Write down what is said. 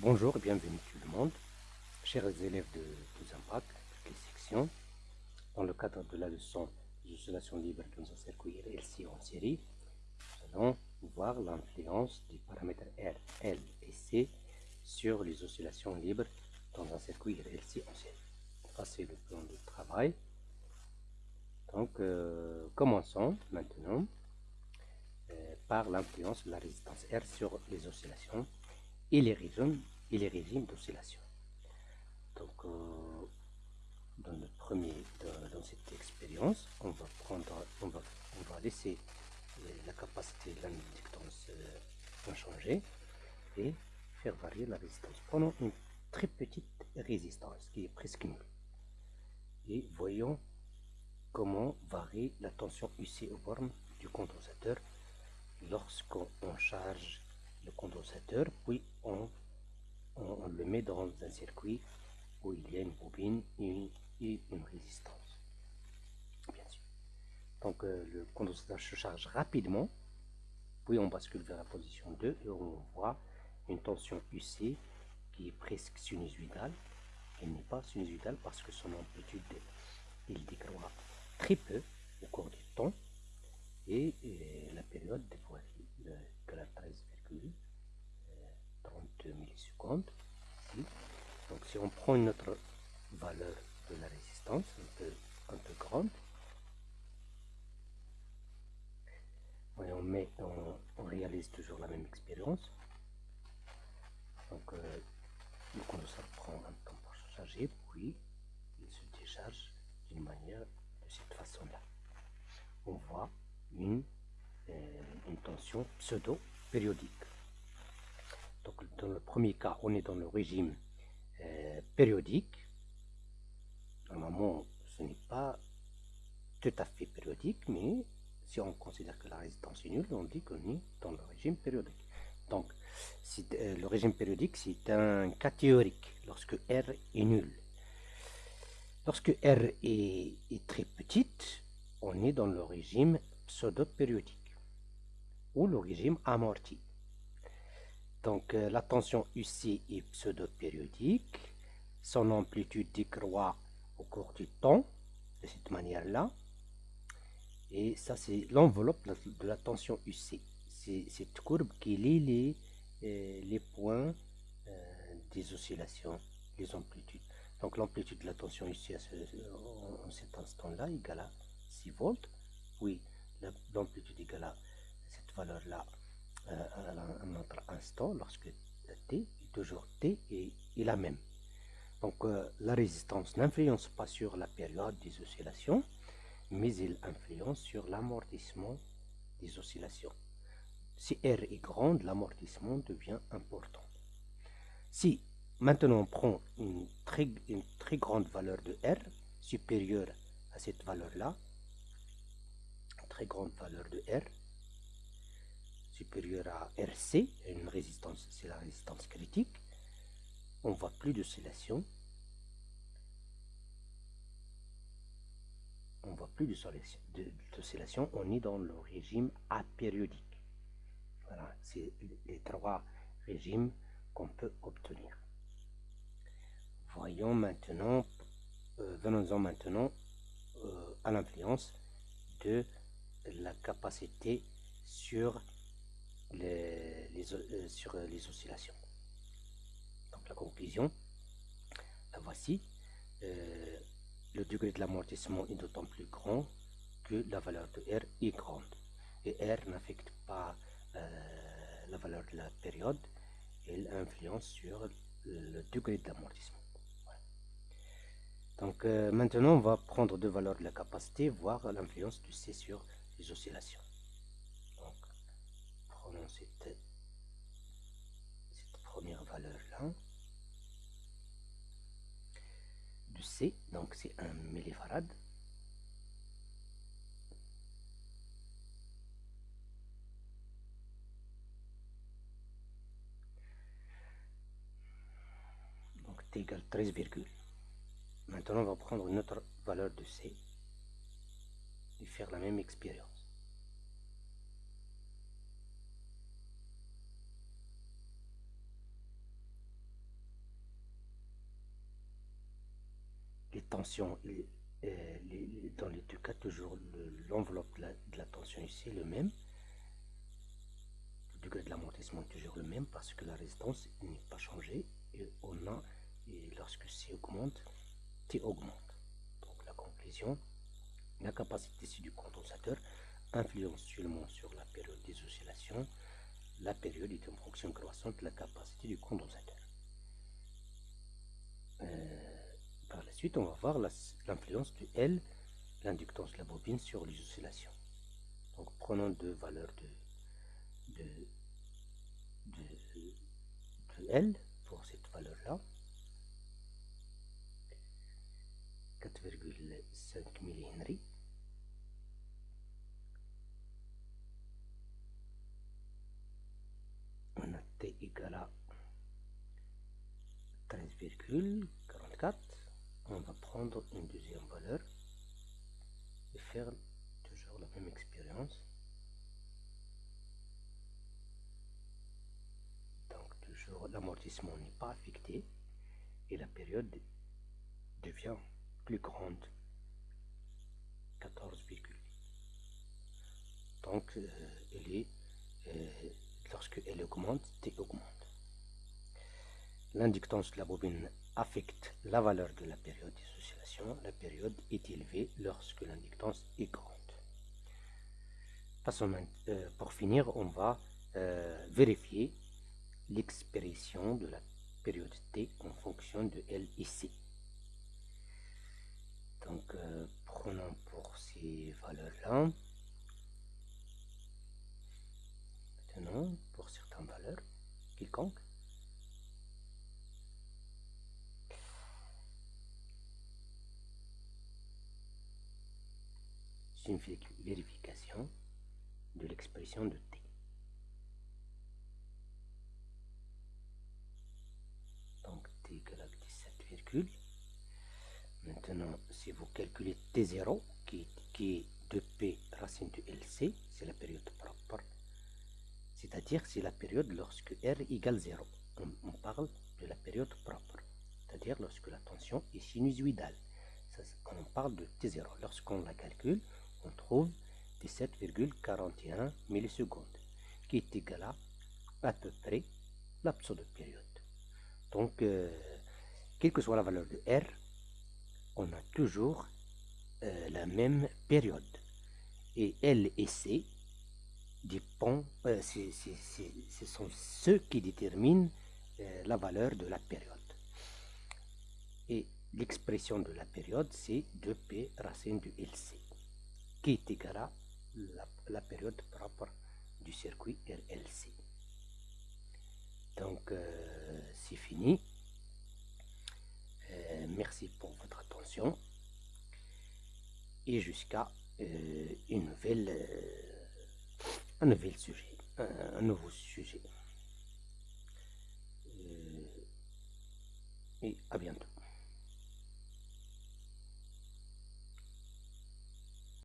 Bonjour et bienvenue tout le monde, chers élèves de tous impact, toutes les sections. Dans le cadre de la leçon d'oscillation libre dans un circuit RLC en série, nous allons voir l'influence des paramètres R, L et C sur les oscillations libres dans un circuit RLC en série. Ça c'est le plan de travail. Donc euh, commençons maintenant euh, par l'influence de la résistance R sur les oscillations et les régimes, d'oscillation. Donc, euh, dans, le premier, dans, cette expérience, on va prendre, on va, on va laisser la capacité de l'inductance euh, inchangée et faire varier la résistance. Prenons une très petite résistance qui est presque nulle. Et voyons comment varie la tension UC au borne du condensateur lorsqu'on charge le condensateur, puis on, le met dans un circuit où il y a une bobine et une, résistance. Bien sûr. Donc euh, le condensateur se charge rapidement, puis on bascule vers la position 2 et on voit une tension UC qui est presque sinusoïdale. Elle n'est pas sinusoïdale parce que son amplitude il décroît très peu au cours du temps et, la période fois que la 13,32 millisecondes. Donc on prend une autre valeur de la résistance, un peu, un peu grande, on, met, on, réalise toujours la même expérience. Donc euh, le condensateur prend un temps pour se charger, puis il se décharge d'une manière de cette façon-là. On voit une, euh, une tension pseudo-périodique. Donc dans le premier cas, on est dans le régime euh, périodique. Normalement, ce n'est pas tout à fait périodique, mais si on considère que la résistance est nulle, on dit qu'on est dans le régime périodique. Donc, euh, le régime périodique, c'est un cas théorique lorsque R est nul. Lorsque R est, est très petite, on est dans le régime pseudo-périodique ou le régime amorti. Donc euh, la tension UC est pseudo-périodique, son amplitude décroît au cours du temps, de cette manière-là. Et ça, c'est l'enveloppe de la tension UC. C'est cette courbe qui lie les, euh, points euh, des oscillations, les amplitudes. Donc l'amplitude de la tension UC en, cet instant-là égale à 6 volts. Oui, l'amplitude égale à cette valeur-là à autre instant lorsque t est toujours t est, la même. Donc euh, la résistance n'influence pas sur la période des oscillations, mais elle influence sur l'amortissement des oscillations. Si R est grande, l'amortissement devient important. Si maintenant on prend une très, une très grande valeur de R, supérieure à cette valeur-là, très grande valeur de R, supérieur à RC, une résistance, c'est la résistance critique, on voit plus d'oscillation. On voit plus d'oscillation, on est dans le régime apériodique. Voilà, c'est les trois régimes qu'on peut obtenir. Voyons maintenant, euh, venons-en maintenant euh, à l'influence de la capacité sur euh, sur euh, les oscillations. Donc la conclusion, la voici. Euh, le degré de l'amortissement est d'autant plus grand que la valeur de R est grande. Et R n'affecte pas la valeur de la période, elle influence sur le degré de l'amortissement. Donc maintenant, on va prendre deux valeurs de la capacité, voir l'influence du C sur les oscillations cette, première valeur là de C, donc c'est un millifarad. Donc T égale 13, maintenant on va prendre une autre valeur de C et faire la même expérience. Euh, dans les deux cas, toujours l'enveloppe de, la tension ici est le même. Le degré de l'amortissement est toujours le même parce que la résistance n'est pas changée. Et on a, et lorsque C augmente, T augmente. Donc la conclusion, la capacité ici du condensateur influence seulement sur la période des oscillations. La période est une fonction croissante de la capacité du condensateur. Euh, par la suite, on va voir l'influence du L, l'inductance de la bobine sur les oscillations. Donc prenons deux valeurs de, L pour cette valeur-là. 4,5 mH on a t égale à 13,44 on va prendre une deuxième valeur et faire toujours la même expérience. Donc toujours l'amortissement n'est pas affecté et la période devient plus grande. 14,8 donc euh, elle est euh, lorsque elle augmente T augmente. L'inductance de la bobine affecte la valeur de la période d'oscillation. La période est élevée lorsque l'inductance est grande. Euh, pour finir, on va euh, vérifier l'expression de la période T en fonction de L et C. Donc, euh, prenons pour ces valeurs-là. Maintenant, pour certaines valeurs, quelconques, une vérification de l'expression de t. Donc t égale à 17, maintenant si vous calculez t0 qui, qui est 2p racine de lc, c'est la période propre, c'est-à-dire c'est la période lorsque r égale 0. On, parle de la période propre, c'est-à-dire lorsque la tension est sinusoïdale. on parle de T0. Lorsqu'on la calcule, on trouve 17,41 millisecondes, qui est égal à à peu près la pseudo-période. Donc, euh, quelle que soit la valeur de R, on a toujours euh, la même période. Et L et C dépendent, euh, ce sont ceux qui déterminent la valeur de la période. Et l'expression de la période, c'est 2P racine du LC critiquera la, la période propre du circuit RLC. Donc, euh, c'est fini. Euh, merci pour votre attention. Et jusqu'à euh, une nouvelle, un nouvel sujet, un nouveau sujet. et à bientôt.